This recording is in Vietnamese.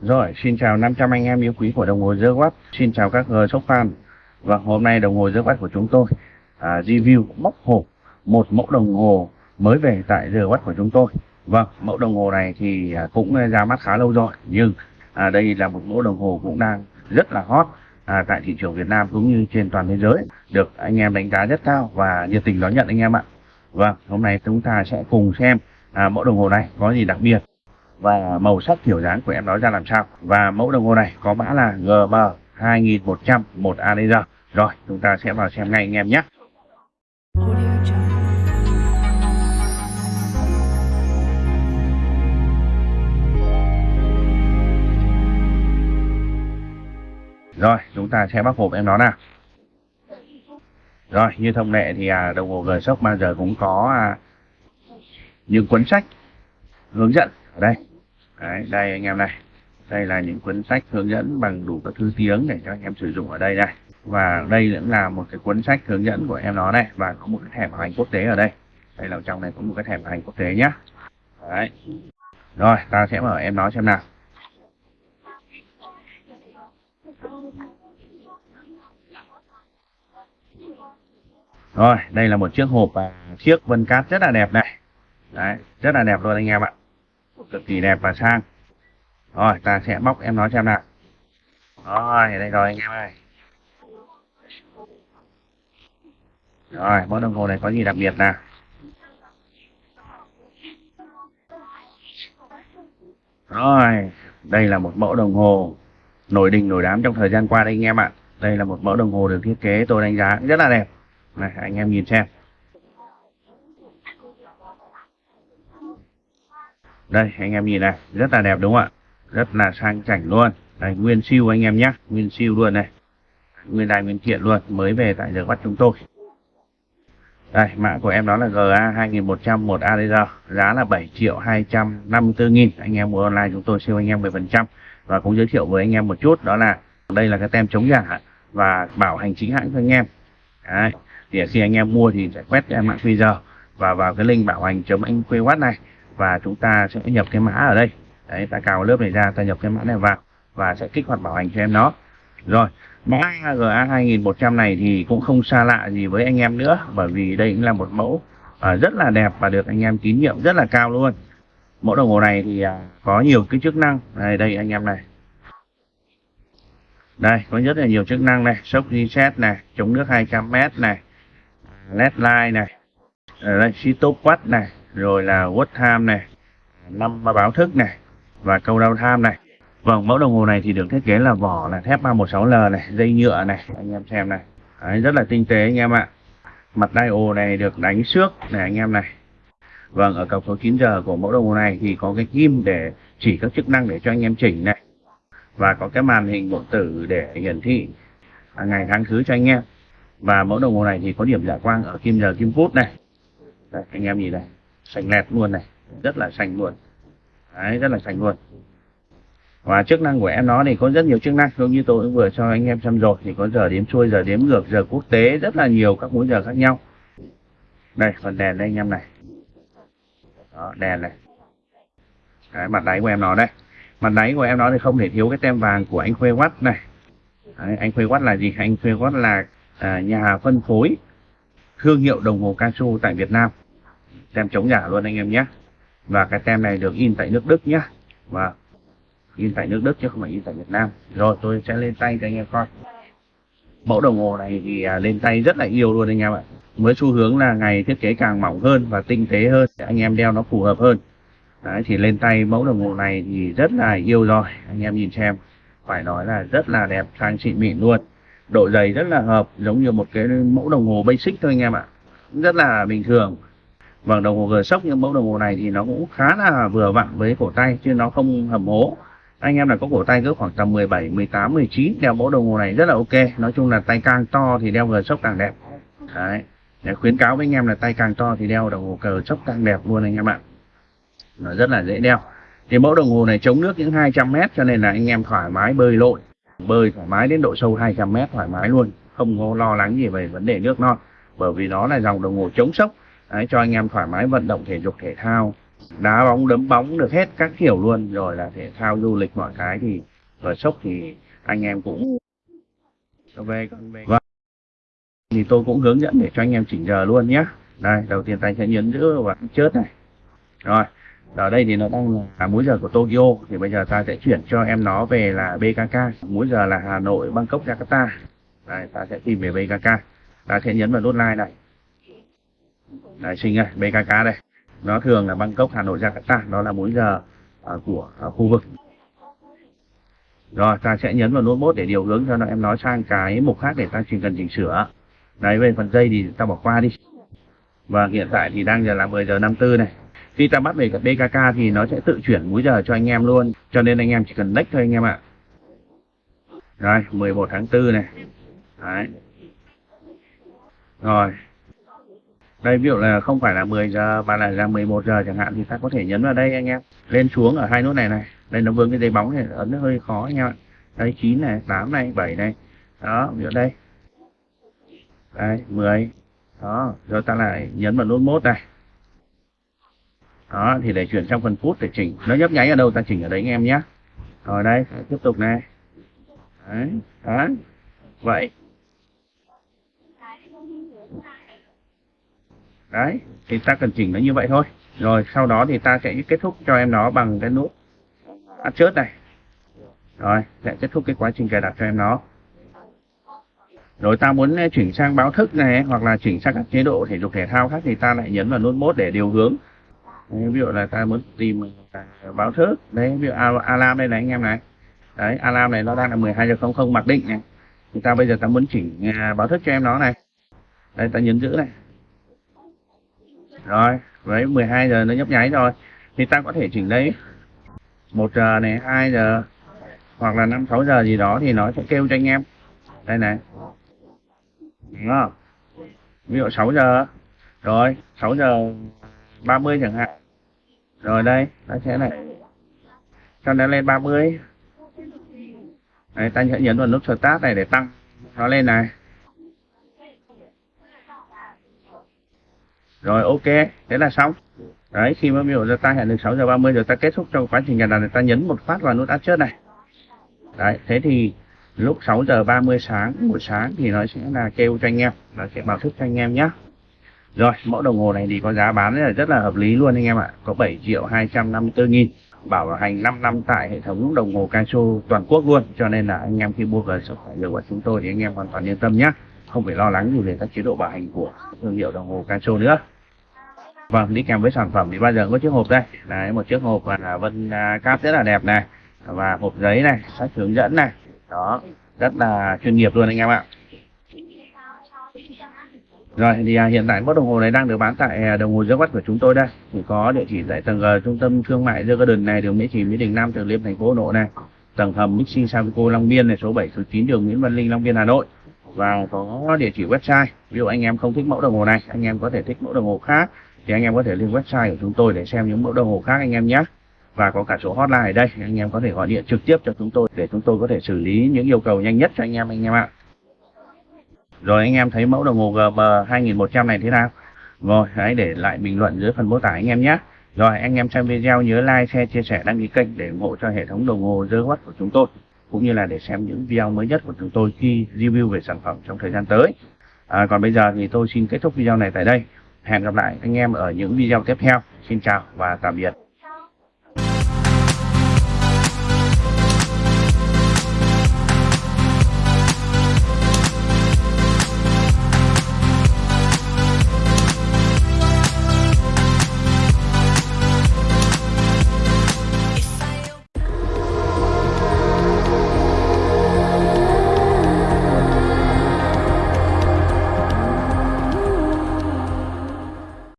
Rồi, xin chào 500 anh em yêu quý của đồng hồ dơ quát Xin chào các ờ, uh, sốc fan. Và hôm nay đồng hồ dơ quát của chúng tôi à, review bóc hộp một mẫu đồng hồ mới về tại dơ quát của chúng tôi. Vâng, mẫu đồng hồ này thì à, cũng à, ra mắt khá lâu rồi, nhưng à, đây là một mẫu đồng hồ cũng đang rất là hot à, tại thị trường Việt Nam cũng như trên toàn thế giới, được anh em đánh giá rất cao và nhiệt tình đón nhận anh em ạ. Vâng, hôm nay chúng ta sẽ cùng xem à, mẫu đồng hồ này có gì đặc biệt và màu sắc kiểu dáng của em nói ra làm sao. Và mẫu đồng hồ này có mã là GM 2100 một ADR. Rồi, chúng ta sẽ vào xem ngay anh em nhé. Rồi, chúng ta sẽ bóc hộp em nó nào. Rồi, như thông lệ thì à, đồng hồ g sốc bao giờ cũng có à, những cuốn sách hướng dẫn ở đây. Đấy, đây anh em này. Đây là những cuốn sách hướng dẫn bằng đủ các thứ tiếng để cho anh em sử dụng ở đây này. Và đây cũng là một cái cuốn sách hướng dẫn của em nó đây và có một cái thẻ bảo hành quốc tế ở đây. Đây là trong này có một cái thẻ bảo hành quốc tế nhá. Đấy. Rồi, ta sẽ mở em nó xem nào. Rồi, đây là một chiếc hộp và chiếc vân cát rất là đẹp này. Đấy, rất là đẹp luôn anh em ạ. Cực kỳ đẹp và sang. Rồi, ta sẽ bóc em nó xem nào. Rồi, đây rồi anh em ơi. Rồi, mẫu đồng hồ này có gì đặc biệt nào? Rồi, đây là một mẫu đồng hồ nổi đình nổi đám trong thời gian qua đây anh em ạ. Đây là một mẫu đồng hồ được thiết kế tôi đánh giá rất là đẹp. Này, anh em nhìn xem. Đây, anh em nhìn này, rất là đẹp đúng không ạ? Rất là sang chảnh luôn. Đây, nguyên siêu anh em nhé, nguyên siêu luôn này. Nguyên đài nguyên kiện luôn, mới về tại giờ bắt chúng tôi. Đây, mã của em đó là GA 2100 một ADR, giá là 7 triệu 254 nghìn. Anh em mua online chúng tôi siêu anh em 10%. Và cũng giới thiệu với anh em một chút, đó là đây là cái tem chống giả và bảo hành chính hãng cho anh em. Đấy, thì khi anh em mua thì sẽ quét cái mã QR và vào cái link bảo hành chấm anh quê watt này và chúng ta sẽ nhập cái mã ở đây. Đấy ta cào lớp này ra ta nhập cái mã này vào và sẽ kích hoạt bảo hành cho em nó. Rồi mã GA 2100 này thì cũng không xa lạ gì với anh em nữa bởi vì đây cũng là một mẫu à, rất là đẹp và được anh em tín nhiệm rất là cao luôn. Mẫu đồng hồ này thì à, có nhiều cái chức năng. Đây đây anh em này. Đây có rất là nhiều chức năng này. Sốc reset này chống nước 200m này led light này ở đây stop watch này rồi là watch time này năm báo thức này và câu đau tham này. Vâng mẫu đồng hồ này thì được thiết kế là vỏ là thép 316L này dây nhựa này anh em xem này. Đấy, rất là tinh tế anh em ạ. Mặt dial này được đánh xước này anh em này. Vâng ở cọc số 9 giờ của mẫu đồng hồ này thì có cái kim để chỉ các chức năng để cho anh em chỉnh này. Và có cái màn hình điện tử để hiển thị ngày tháng thứ cho anh em. Và mẫu đồng hồ này thì có điểm giả quang ở kim giờ kim phút này. Đây, anh em nhìn này sành lẹt luôn này. Rất là sành luôn. Đấy, rất là sành luôn. Và chức năng của em nó thì có rất nhiều chức năng. Giống như tôi cũng vừa cho anh em xem rồi. Thì có giờ đếm xuôi giờ đếm ngược giờ quốc tế rất là nhiều các múi giờ khác nhau. Đây phần đèn đây anh em này. Đó, đèn này. Đấy, mặt đáy của em nó đây. Mặt đáy của em nó thì không thể thiếu cái tem vàng của anh Khuê quát này. Đấy, anh Khuê quát là gì? Anh Khuê quát là à, nhà phân phối thương hiệu đồng hồ Casio tại Việt Nam tem chống giả luôn anh em nhé. Và cái tem này được in tại nước Đức nhé. Và in tại nước Đức chứ không phải in tại Việt Nam. Rồi tôi sẽ lên tay cho anh em coi. Mẫu đồng hồ này thì à, lên tay rất là yêu luôn anh em ạ. Với xu hướng là ngày thiết kế càng mỏng hơn và tinh tế hơn để anh em đeo nó phù hợp hơn. Đấy, thì lên tay mẫu đồng hồ này thì rất là yêu rồi anh em nhìn xem. Phải nói là rất là đẹp sang xịn mịn luôn. Độ dày rất là hợp giống như một cái mẫu đồng hồ basic thôi anh em ạ. Rất là bình thường vâng đồng hồ g sốc nhưng mẫu đồng hồ này thì nó cũng khá là vừa vặn với cổ tay chứ nó không hầm hố. Anh em là có cổ tay cỡ khoảng tầm 17 18 19 đeo mẫu đồng hồ này rất là ok. Nói chung là tay càng to thì đeo g sốc càng đẹp. Đấy, để khuyến cáo với anh em là tay càng to thì đeo đồng hồ cờ sốc càng đẹp luôn anh em ạ. Nó rất là dễ đeo. Thì mẫu đồng hồ này chống nước những 200 mét cho nên là anh em thoải mái bơi lội. Bơi thoải mái đến độ sâu 200 mét thoải mái luôn. Không có lo lắng gì về vấn đề nước non. Bởi vì nó là dòng đồng hồ chống sốc. Đấy, cho anh em thoải mái vận động thể dục thể thao. Đá bóng đấm bóng được hết các kiểu luôn rồi là thể thao du lịch mọi cái thì ở sốc thì anh em cũng về. Và thì tôi cũng hướng dẫn để cho anh em chỉnh giờ luôn nhé đây đầu tiên tay sẽ nhấn giữ và chớt này. Rồi ở đây thì nó đang là à, múi giờ của Tokyo. Thì bây giờ ta sẽ chuyển cho em nó về là BKK múi giờ là Hà Nội Bangkok Jakarta. Đây ta sẽ tìm về BKK ta sẽ nhấn vào nút like này đây sinh này BKK đây. Nó thường là Bangkok Hà Nội Jakarta. Đó là múi giờ uh, của uh, khu vực. Rồi ta sẽ nhấn vào nút mốt để điều hướng cho nó. Em nói sang cái mục khác để ta chỉ cần chỉnh sửa. Đấy về phần dây thì ta bỏ qua đi. Và hiện tại thì đang giờ là 10 giờ 54 này. Khi ta bắt về cái BKK thì nó sẽ tự chuyển múi giờ cho anh em luôn. Cho nên anh em chỉ cần next thôi anh em ạ. Rồi 11 tháng 4 này. Đấy. Rồi đây, ví dụ là không phải là 10 giờ mà là là 11 giờ chẳng hạn thì ta có thể nhấn vào đây anh em. Lên xuống ở hai nút này này. Đây nó vướng cái dây bóng này ấn nó hơi khó anh em ạ. Đây 9 này 8 này 7 này. Đó, ví dụ đây. Đây 10 đó, rồi ta lại nhấn vào nút mốt này. Đó, thì để chuyển sang phần phút để chỉnh. Nó nhấp nháy ở đâu ta chỉnh ở đấy anh em nhé rồi đây, tiếp tục này. Đấy đó vậy. Đấy thì ta cần chỉnh nó như vậy thôi. Rồi sau đó thì ta sẽ kết thúc cho em nó bằng cái nút ăn chớt này. Rồi sẽ kết thúc cái quá trình cài đặt cho em nó. Rồi ta muốn eh, chuyển sang báo thức này hoặc là chuyển sang các chế độ thể dục thể thao khác thì ta lại nhấn vào nút mốt để điều hướng. Đấy, ví dụ là ta muốn tìm báo thức. Đấy ví dụ alarm đây này anh em này. Đấy alarm này nó đang là 12 giờ 00 mặc định này. Thì ta bây giờ ta muốn chỉnh à, báo thức cho em nó này. Đây ta nhấn giữ này rồi với 12 giờ nó nhấp nháy rồi thì ta có thể chỉnh đấy. Một giờ này 2 giờ hoặc là 5 6 giờ gì đó thì nó sẽ kêu cho anh em. Đây này. Đúng không? Ví dụ 6 giờ. Rồi 6 giờ 30 chẳng hạn. Rồi đây ta sẽ này. Cho nó lên 30 Đấy, ta sẽ nhấn vào nút start này để tăng. Nó lên này. Rồi, ok, thế là xong. Đấy, khi mà biểu giờ ta hẹn được 6 giờ 30 rồi ta kết thúc trong quá trình nhà đặt ta nhấn một phát vào nút adjust này. Đấy, thế thì lúc 6 giờ 30 sáng, buổi sáng thì nó sẽ là kêu cho anh em, nó sẽ báo thức cho anh em nhé rồi, mẫu đồng hồ này thì có giá bán là, rất là hợp lý luôn anh em ạ. Có 7 triệu 254 nghìn, bảo hành 5 năm tại hệ thống đồng hồ Casio toàn quốc luôn. Cho nên là anh em khi mua về sức khỏe được của chúng tôi thì anh em hoàn toàn yên tâm nhé không phải lo lắng gì về các chế độ bảo hành của thương hiệu đồng hồ Casio nữa. Vâng đi kèm với sản phẩm thì bao giờ có chiếc hộp đây. Đấy, một chiếc hộp là vân à, cáp rất là đẹp này. Và hộp giấy này, sách hướng dẫn này. Đó, rất là chuyên nghiệp luôn anh em ạ. Rồi, thì à, hiện tại mẫu đồng hồ này đang được bán tại à, đồng hồ dưới của chúng tôi đây. Thì có địa chỉ tại tầng G trung tâm thương mại The Garden này, đường Mỹ trì Mỹ Đình Nam Từ Liêm, thành phố Hà Nội này. Tầng hầm Mixi Savico Long Biên này, số 7 số 9 đường Nguyễn Văn Linh, Long Biên, Hà Nội và có địa chỉ website. Ví dụ anh em không thích mẫu đồng hồ này, anh em có thể thích mẫu đồng hồ khác, thì anh em có thể lên website của chúng tôi để xem những mẫu đồng hồ khác anh em nhé. Và có cả số hotline ở đây, anh em có thể gọi điện trực tiếp cho chúng tôi để chúng tôi có thể xử lý những yêu cầu nhanh nhất cho anh em anh em ạ. Rồi anh em thấy mẫu đồng hồ GM 2100 này thế nào? Rồi, hãy để lại bình luận dưới phần mô tả anh em nhé. Rồi, anh em xem video nhớ like, share, chia sẻ, đăng ký kênh để ủng hộ cho hệ thống đồng hồ The Watch của chúng tôi cũng như là để xem những video mới nhất của chúng tôi khi review về sản phẩm trong thời gian tới. À, còn bây giờ thì tôi xin kết thúc video này tại đây. Hẹn gặp lại anh em ở những video tiếp theo. Xin chào và tạm biệt.